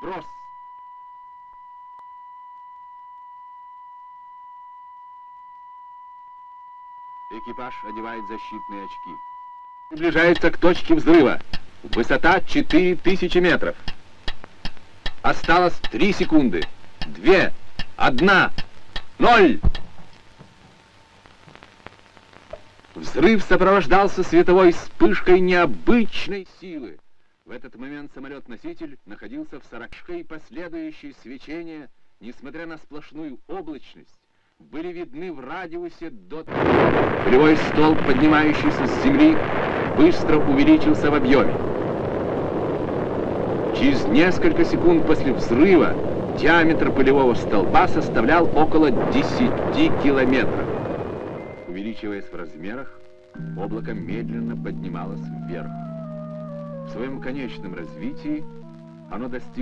Вброс! Экипаж одевает защитные очки. Приближается к точке взрыва. Высота 4000 метров. Осталось 3 секунды. 2, 1, 0. Взрыв сопровождался световой вспышкой необычной силы. В этот момент самолет-носитель находился в сорокшке и последующее свечение, несмотря на сплошную облачность, были видны в радиусе до... Полевой столб, поднимающийся с земли, быстро увеличился в объеме. Через несколько секунд после взрыва диаметр полевого столба составлял около 10 километров. Увеличиваясь в размерах, облако медленно поднималось вверх. В своем конечном развитии оно достигло